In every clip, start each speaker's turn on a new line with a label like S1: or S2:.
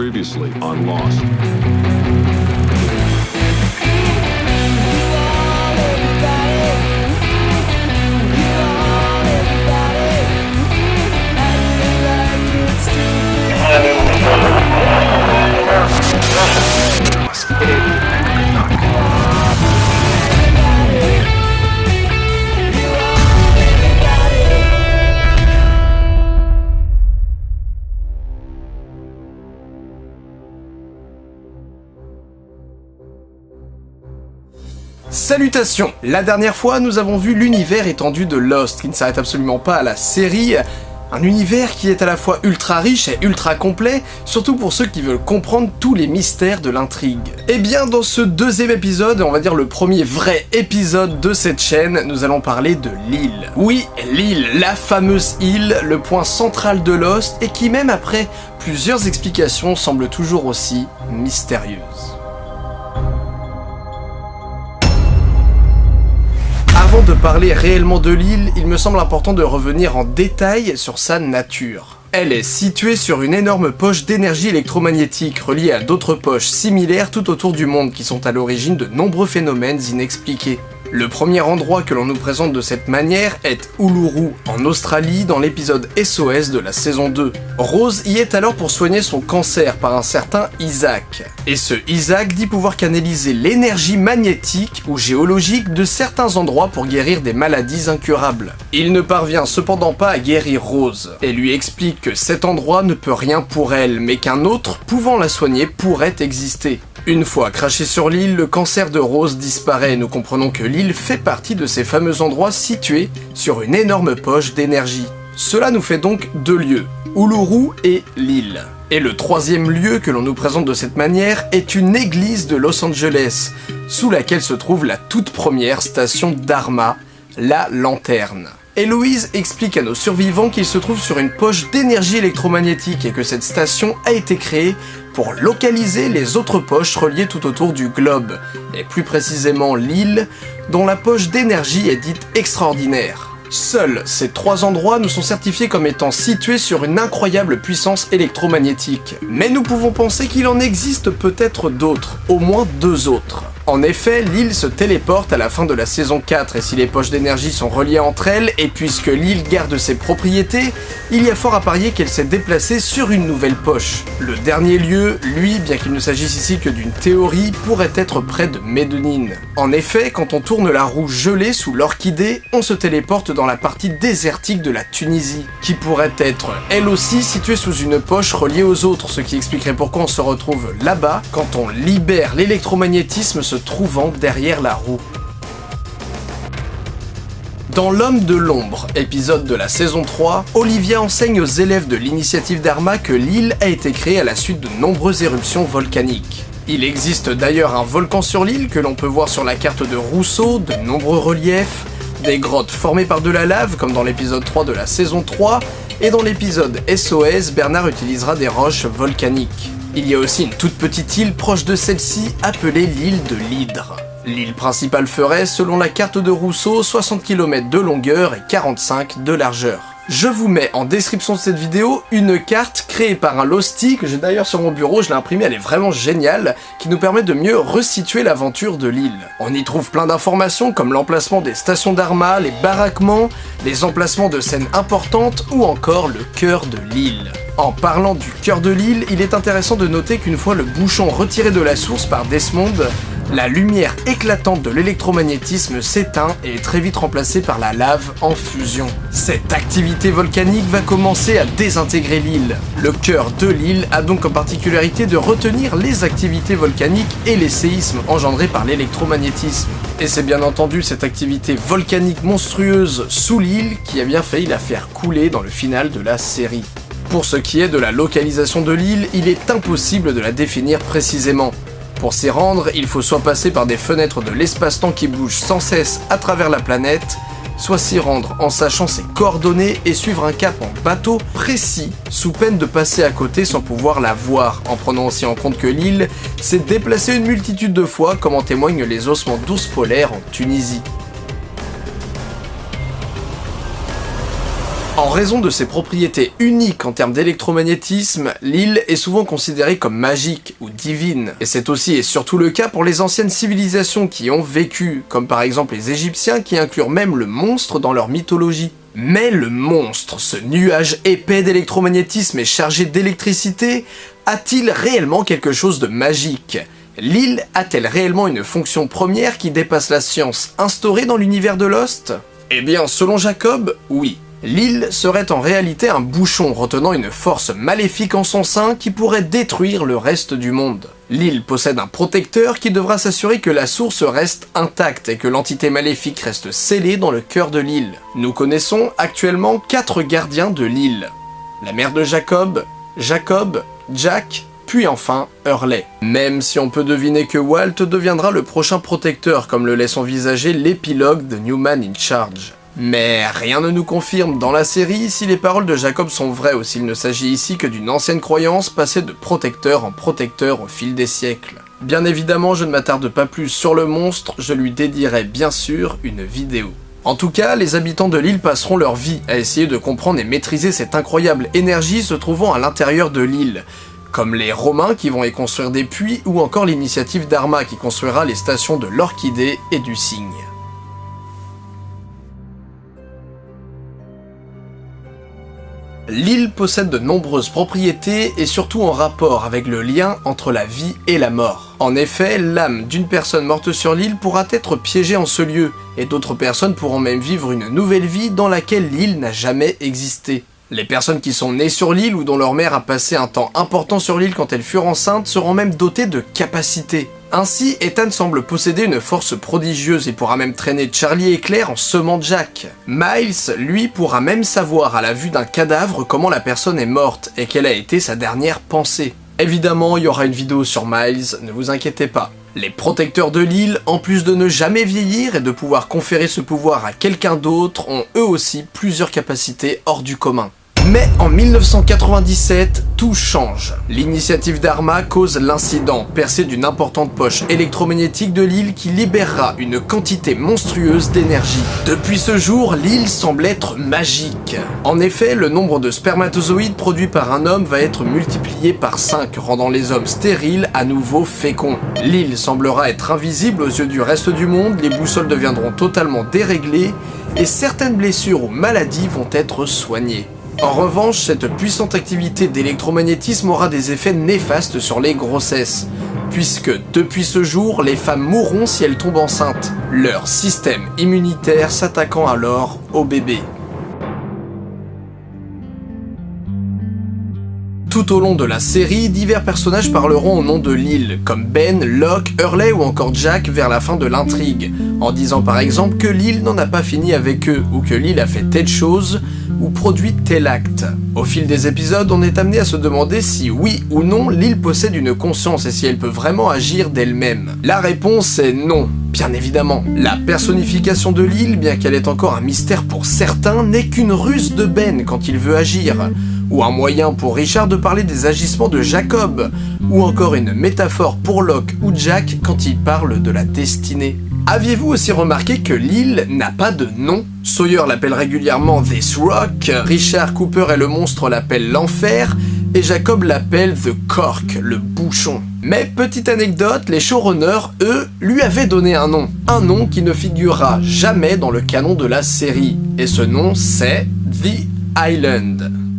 S1: Previously on Lost.
S2: Salutations La dernière fois, nous avons vu l'univers étendu de Lost, qui ne s'arrête absolument pas à la série, un univers qui est à la fois ultra riche et ultra complet, surtout pour ceux qui veulent comprendre tous les mystères de l'intrigue. Et bien dans ce deuxième épisode, on va dire le premier vrai épisode de cette chaîne, nous allons parler de l'île. Oui, l'île, la fameuse île, le point central de Lost, et qui même après plusieurs explications semble toujours aussi mystérieuse. Avant de parler réellement de l'île, il me semble important de revenir en détail sur sa nature. Elle est située sur une énorme poche d'énergie électromagnétique reliée à d'autres poches similaires tout autour du monde qui sont à l'origine de nombreux phénomènes inexpliqués. Le premier endroit que l'on nous présente de cette manière est Uluru, en Australie, dans l'épisode SOS de la saison 2. Rose y est alors pour soigner son cancer par un certain Isaac. Et ce Isaac dit pouvoir canaliser l'énergie magnétique ou géologique de certains endroits pour guérir des maladies incurables. Il ne parvient cependant pas à guérir Rose, et lui explique que cet endroit ne peut rien pour elle, mais qu'un autre pouvant la soigner pourrait exister. Une fois craché sur l'île, le cancer de Rose disparaît et nous comprenons que l'île fait partie de ces fameux endroits situés sur une énorme poche d'énergie. Cela nous fait donc deux lieux, Uluru et l'île. Et le troisième lieu que l'on nous présente de cette manière est une église de Los Angeles, sous laquelle se trouve la toute première station Dharma, la lanterne. Héloïse explique à nos survivants qu'il se trouve sur une poche d'énergie électromagnétique et que cette station a été créée pour localiser les autres poches reliées tout autour du globe, et plus précisément l'île, dont la poche d'énergie est dite extraordinaire. Seuls ces trois endroits nous sont certifiés comme étant situés sur une incroyable puissance électromagnétique. Mais nous pouvons penser qu'il en existe peut-être d'autres, au moins deux autres. En effet, l'île se téléporte à la fin de la saison 4 et si les poches d'énergie sont reliées entre elles, et puisque l'île garde ses propriétés, il y a fort à parier qu'elle s'est déplacée sur une nouvelle poche. Le dernier lieu, lui, bien qu'il ne s'agisse ici que d'une théorie, pourrait être près de Médonine. En effet, quand on tourne la roue gelée sous l'orchidée, on se téléporte dans la partie désertique de la Tunisie, qui pourrait être elle aussi située sous une poche reliée aux autres, ce qui expliquerait pourquoi on se retrouve là-bas quand on libère l'électromagnétisme se trouvant derrière la roue. Dans L'Homme de l'Ombre, épisode de la saison 3, Olivia enseigne aux élèves de l'initiative Dharma que l'île a été créée à la suite de nombreuses éruptions volcaniques. Il existe d'ailleurs un volcan sur l'île que l'on peut voir sur la carte de Rousseau, de nombreux reliefs, des grottes formées par de la lave comme dans l'épisode 3 de la saison 3, et dans l'épisode SOS, Bernard utilisera des roches volcaniques. Il y a aussi une toute petite île proche de celle-ci appelée l'île de l'Hydre. L'île principale ferait, selon la carte de Rousseau, 60 km de longueur et 45 de largeur. Je vous mets en description de cette vidéo une carte créée par un Losty que j'ai d'ailleurs sur mon bureau, je l'ai imprimée, elle est vraiment géniale, qui nous permet de mieux resituer l'aventure de l'île. On y trouve plein d'informations comme l'emplacement des stations d'Arma, les baraquements, les emplacements de scènes importantes ou encore le cœur de l'île. En parlant du cœur de l'île, il est intéressant de noter qu'une fois le bouchon retiré de la source par Desmond, la lumière éclatante de l'électromagnétisme s'éteint et est très vite remplacée par la lave en fusion. Cette activité volcanique va commencer à désintégrer l'île. Le cœur de l'île a donc comme particularité de retenir les activités volcaniques et les séismes engendrés par l'électromagnétisme. Et c'est bien entendu cette activité volcanique monstrueuse sous l'île qui a bien failli la faire couler dans le final de la série. Pour ce qui est de la localisation de l'île, il est impossible de la définir précisément. Pour s'y rendre, il faut soit passer par des fenêtres de l'espace-temps qui bougent sans cesse à travers la planète, soit s'y rendre en sachant ses coordonnées et suivre un cap en bateau précis, sous peine de passer à côté sans pouvoir la voir, en prenant aussi en compte que l'île s'est déplacée une multitude de fois comme en témoignent les ossements d'ours polaires en Tunisie. En raison de ses propriétés uniques en termes d'électromagnétisme, l'île est souvent considérée comme magique ou divine. Et c'est aussi et surtout le cas pour les anciennes civilisations qui ont vécu, comme par exemple les Égyptiens qui inclurent même le monstre dans leur mythologie. Mais le monstre, ce nuage épais d'électromagnétisme et chargé d'électricité, a-t-il réellement quelque chose de magique? L'île a-t-elle réellement une fonction première qui dépasse la science instaurée dans l'univers de Lost? Eh bien, selon Jacob, oui. L'île serait en réalité un bouchon retenant une force maléfique en son sein qui pourrait détruire le reste du monde. L'île possède un protecteur qui devra s'assurer que la source reste intacte et que l'entité maléfique reste scellée dans le cœur de l'île. Nous connaissons actuellement quatre gardiens de l'île. La mère de Jacob, Jacob, Jack, puis enfin Hurley. Même si on peut deviner que Walt deviendra le prochain protecteur comme le laisse envisager l'épilogue de Newman in Charge. Mais rien ne nous confirme dans la série si les paroles de Jacob sont vraies ou s'il ne s'agit ici que d'une ancienne croyance passée de protecteur en protecteur au fil des siècles. Bien évidemment, je ne m'attarde pas plus sur le monstre, je lui dédierai bien sûr une vidéo. En tout cas, les habitants de l'île passeront leur vie à essayer de comprendre et maîtriser cette incroyable énergie se trouvant à l'intérieur de l'île, comme les Romains qui vont y construire des puits ou encore l'initiative d'Arma qui construira les stations de l'Orchidée et du Cygne. L'île possède de nombreuses propriétés et surtout en rapport avec le lien entre la vie et la mort. En effet, l'âme d'une personne morte sur l'île pourra être piégée en ce lieu, et d'autres personnes pourront même vivre une nouvelle vie dans laquelle l'île n'a jamais existé. Les personnes qui sont nées sur l'île ou dont leur mère a passé un temps important sur l'île quand elles furent enceintes seront même dotées de capacités. Ainsi, Ethan semble posséder une force prodigieuse et pourra même traîner Charlie et Claire en semant Jack. Miles, lui, pourra même savoir à la vue d'un cadavre comment la personne est morte et quelle a été sa dernière pensée. Évidemment, il y aura une vidéo sur Miles, ne vous inquiétez pas. Les protecteurs de l'île, en plus de ne jamais vieillir et de pouvoir conférer ce pouvoir à quelqu'un d'autre, ont eux aussi plusieurs capacités hors du commun. Mais en 1997, tout change. L'initiative d'Arma cause l'incident, percé d'une importante poche électromagnétique de l'île qui libérera une quantité monstrueuse d'énergie. Depuis ce jour, l'île semble être magique. En effet, le nombre de spermatozoïdes produits par un homme va être multiplié par 5, rendant les hommes stériles à nouveau féconds. L'île semblera être invisible aux yeux du reste du monde, les boussoles deviendront totalement déréglées, et certaines blessures ou maladies vont être soignées. En revanche, cette puissante activité d'électromagnétisme aura des effets néfastes sur les grossesses, puisque depuis ce jour, les femmes mourront si elles tombent enceintes, leur système immunitaire s'attaquant alors aux bébés. Tout au long de la série, divers personnages parleront au nom de l'île, comme Ben, Locke, Hurley ou encore Jack vers la fin de l'intrigue, en disant par exemple que l'île n'en a pas fini avec eux, ou que l'île a fait telle chose, ou produit tel acte. Au fil des épisodes, on est amené à se demander si oui ou non l'île possède une conscience et si elle peut vraiment agir d'elle-même. La réponse est non, bien évidemment. La personnification de l'île, bien qu'elle est encore un mystère pour certains, n'est qu'une ruse de Ben quand il veut agir ou un moyen pour Richard de parler des agissements de Jacob, ou encore une métaphore pour Locke ou Jack quand il parle de la destinée. Aviez-vous aussi remarqué que l'île n'a pas de nom? Sawyer l'appelle régulièrement This Rock, Richard Cooper et le monstre l'appellent l'enfer, et Jacob l'appelle The Cork, le bouchon. Mais petite anecdote, les showrunners, eux, lui avaient donné un nom. Un nom qui ne figurera jamais dans le canon de la série. Et ce nom, c'est The Island.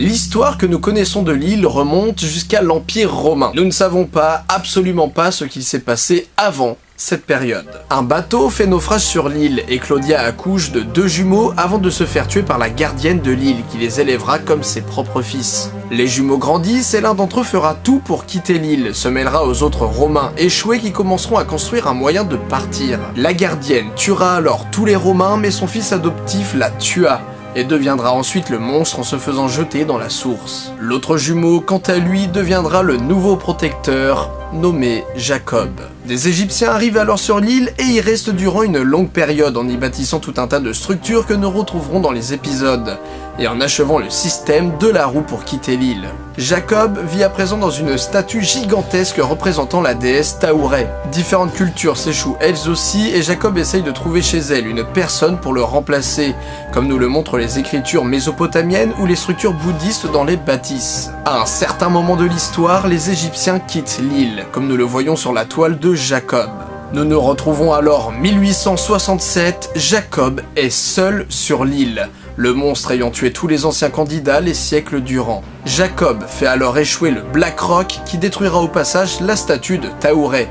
S2: L'histoire que nous connaissons de l'île remonte jusqu'à l'Empire romain. Nous ne savons pas, absolument pas, ce qu'il s'est passé avant cette période. Un bateau fait naufrage sur l'île et Claudia accouche de deux jumeaux avant de se faire tuer par la gardienne de l'île qui les élèvera comme ses propres fils. Les jumeaux grandissent et l'un d'entre eux fera tout pour quitter l'île, se mêlera aux autres romains échoués qui commenceront à construire un moyen de partir. La gardienne tuera alors tous les romains mais son fils adoptif la tua et deviendra ensuite le monstre en se faisant jeter dans la source. L'autre jumeau, quant à lui, deviendra le nouveau protecteur, nommé Jacob. Des Égyptiens arrivent alors sur l'île et y restent durant une longue période en y bâtissant tout un tas de structures que nous retrouverons dans les épisodes, et en achevant le système de la roue pour quitter l'île. Jacob vit à présent dans une statue gigantesque représentant la déesse Taouret. Différentes cultures s'échouent elles aussi et Jacob essaye de trouver chez elle une personne pour le remplacer, comme nous le montrent les écritures mésopotamiennes ou les structures bouddhistes dans les bâtisses. À un certain moment de l'histoire, les Égyptiens quittent l'île, comme nous le voyons sur la toile de Jacob. Nous nous retrouvons alors 1867, Jacob est seul sur l'île, le monstre ayant tué tous les anciens candidats les siècles durant. Jacob fait alors échouer le Black Rock qui détruira au passage la statue de Taouret.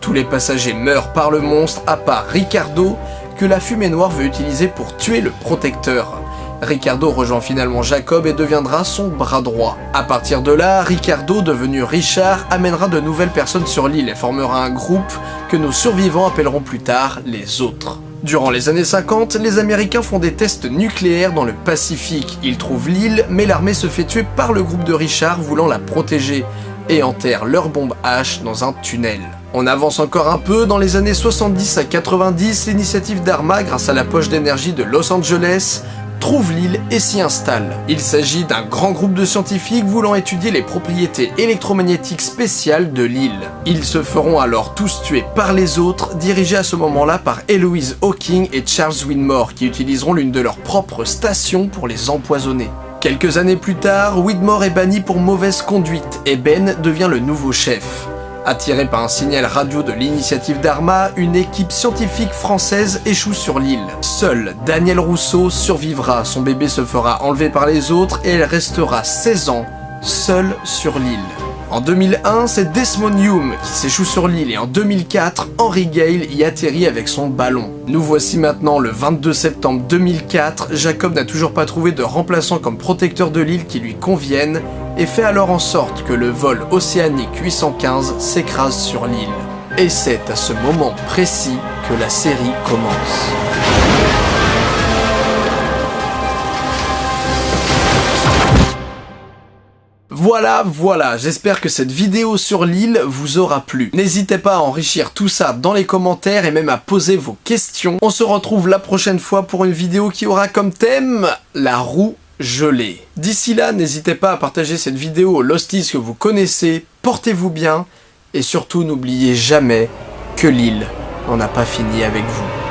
S2: Tous les passagers meurent par le monstre à part Ricardo que la fumée noire veut utiliser pour tuer le protecteur. Ricardo rejoint finalement Jacob et deviendra son bras droit. À partir de là, Ricardo, devenu Richard, amènera de nouvelles personnes sur l'île et formera un groupe que nos survivants appelleront plus tard les autres. Durant les années 50, les Américains font des tests nucléaires dans le Pacifique. Ils trouvent l'île, mais l'armée se fait tuer par le groupe de Richard voulant la protéger et enterrent leur bombe H dans un tunnel. On avance encore un peu, dans les années 70 à 90, l'initiative d'Arma, grâce à la poche d'énergie de Los Angeles, trouve l'île et s'y installe. Il s'agit d'un grand groupe de scientifiques voulant étudier les propriétés électromagnétiques spéciales de l'île. Ils se feront alors tous tuer par les autres, dirigés à ce moment-là par Eloise Hawking et Charles Widmore, qui utiliseront l'une de leurs propres stations pour les empoisonner. Quelques années plus tard, Widmore est banni pour mauvaise conduite et Ben devient le nouveau chef. Attiré par un signal radio de l'initiative d'Arma, une équipe scientifique française échoue sur l'île. Seul Daniel Rousseau survivra, son bébé se fera enlever par les autres et elle restera 16 ans seule sur l'île. En 2001, c'est Desmond Hume qui s'échoue sur l'île et en 2004, Henry Gale y atterrit avec son ballon. Nous voici maintenant le 22 septembre 2004, Jacob n'a toujours pas trouvé de remplaçant comme protecteur de l'île qui lui convienne et fait alors en sorte que le vol océanique 815 s'écrase sur l'île. Et c'est à ce moment précis que la série commence. Voilà, voilà, j'espère que cette vidéo sur l'île vous aura plu. N'hésitez pas à enrichir tout ça dans les commentaires et même à poser vos questions. On se retrouve la prochaine fois pour une vidéo qui aura comme thème la roue D'ici là, n'hésitez pas à partager cette vidéo aux Losties que vous connaissez, portez-vous bien. Et surtout n'oubliez jamais que l'île n'en a pas fini avec vous.